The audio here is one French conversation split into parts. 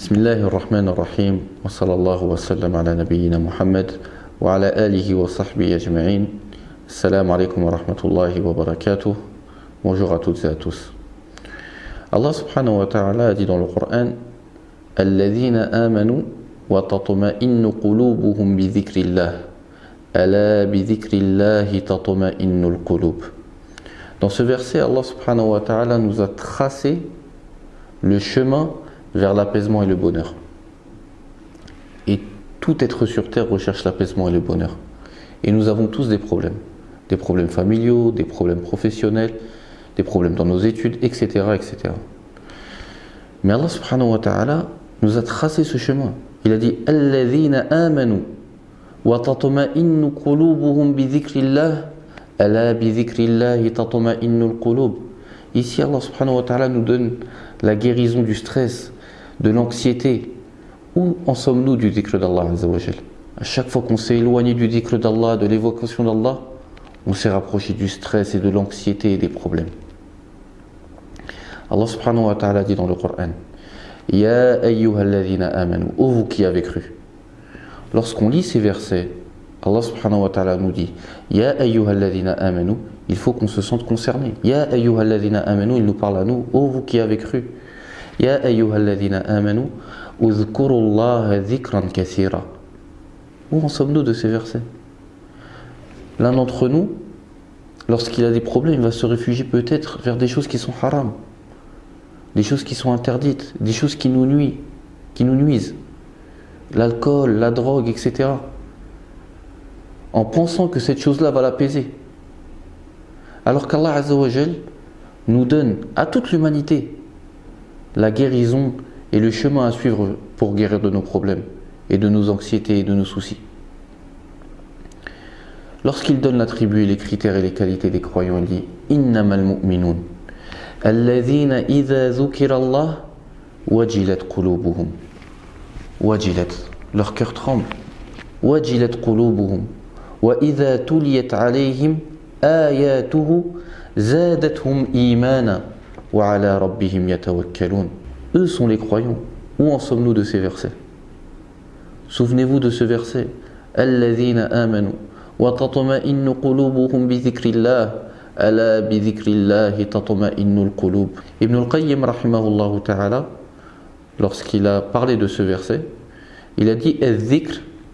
بسم الله الرحمن الرحيم وصلى الله وسلم على نبينا محمد وعلى آله وصحبه أجمعين. السلام عليكم ورحمة الله وبركاته. Bonjour à toutes et à tous. Allah subhanahu wa ta'ala a dit dans le Coran الذين آمنوا وتطمئن قلوبهم بذكر الله. ألا بذكر الله تطمئن القلوب. Dans ce verset, Allah subhanahu wa ta'ala nous a tracé le chemin vers l'apaisement et le bonheur. Et tout être sur terre recherche l'apaisement et le bonheur. Et nous avons tous des problèmes. Des problèmes familiaux, des problèmes professionnels, des problèmes dans nos études, etc. etc. Mais Allah subhanahu wa ta'ala nous a tracé ce chemin. Il a dit Alladhina amanu wa bi. Ici Allah subhanahu wa ta'ala nous donne la guérison du stress, de l'anxiété. Où en sommes-nous du dhikr d'Allah À chaque fois qu'on s'est éloigné du dhikr d'Allah, de l'évocation d'Allah, on s'est rapproché du stress et de l'anxiété et des problèmes. Allah subhanahu wa ta'ala dit dans le Coran Ya ayyuhalladhina amanu, ô vous qui avez cru. Lorsqu'on lit ces versets, Allah subhanahu wa ta'ala nous dit Ya ayyuhalladhina amanu, il faut qu'on se sente concerné. Ya ayyuhalladhina amanu, il nous parle à nous, ô vous qui avez cru. Ya ayyuhalladhina amanu, uzkurullaha dhikran kathira. Où en sommes-nous de ces versets? L'un d'entre nous, lorsqu'il a des problèmes, il va se réfugier peut-être vers des choses qui sont haram des choses qui sont interdites, des choses qui nous nuisent, qui nous nuisent. L'alcool, la drogue, etc. En pensant que cette chose-là va l'apaiser. Alors qu'Allah nous donne à toute l'humanité la guérison est le chemin à suivre pour guérir de nos problèmes et de nos anxiétés et de nos soucis. Lorsqu'il donne l'attribut et les critères et les qualités des croyants, il dit « Innamal mu'minun »« Alladhina idha Allah wajilat qulubuhum »« Wajilat » Leur cœur tremble. « Wajilat qulubuhum »« Wa idha tuliyat alayhim ayatuhu zadatuhum imana » wa ala rabbihim yatawakkalun. Eux sont les croyants. Où en sommes-nous de ces versets? Souvenez-vous de ce verset Alladhina amanu wa tatma'innu qulubuhum bi dhikrillah. Ala bi dhikrillah tatma'innul qulub. Ibn al-Qayyim rahimahullah ta'ala lorsqu'il a parlé de ce verset, il a dit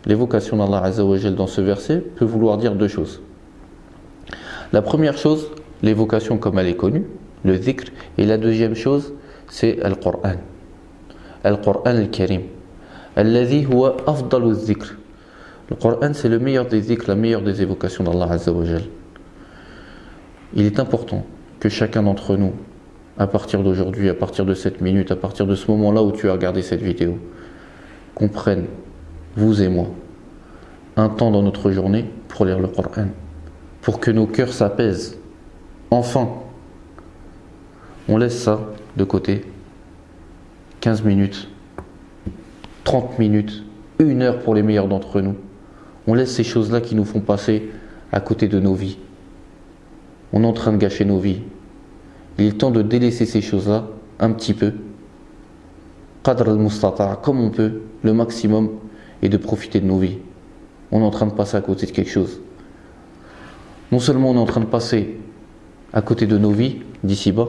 l'évocation d'Allah Azzawajal dans ce verset peut vouloir dire deux choses. La première chose, l'évocation comme elle est connue, le dhikr, et la deuxième chose, c'est Al-Qur'an. Al-Qur'an al-Karim. Alladhi huwa afdalu. Le Qur'an, c'est le meilleur des dhikr, la meilleure des évocations d'Allah Azzawajal. Il est important que chacun d'entre nous, à partir d'aujourd'hui, à partir de cette minute, à partir de ce moment-là où tu as regardé cette vidéo, comprenne, vous et moi, un temps dans notre journée pour lire le Coran, pour que nos cœurs s'apaisent. Enfin, on laisse ça de côté. 15 minutes, 30 minutes, une heure pour les meilleurs d'entre nous. On laisse ces choses-là qui nous font passer à côté de nos vies on est en train de gâcher nos vies. Il est temps de délaisser ces choses-là un petit peu. Qadr al comme on peut, le maximum, et de profiter de nos vies. On est en train de passer à côté de quelque chose. Non seulement on est en train de passer à côté de nos vies, d'ici bas,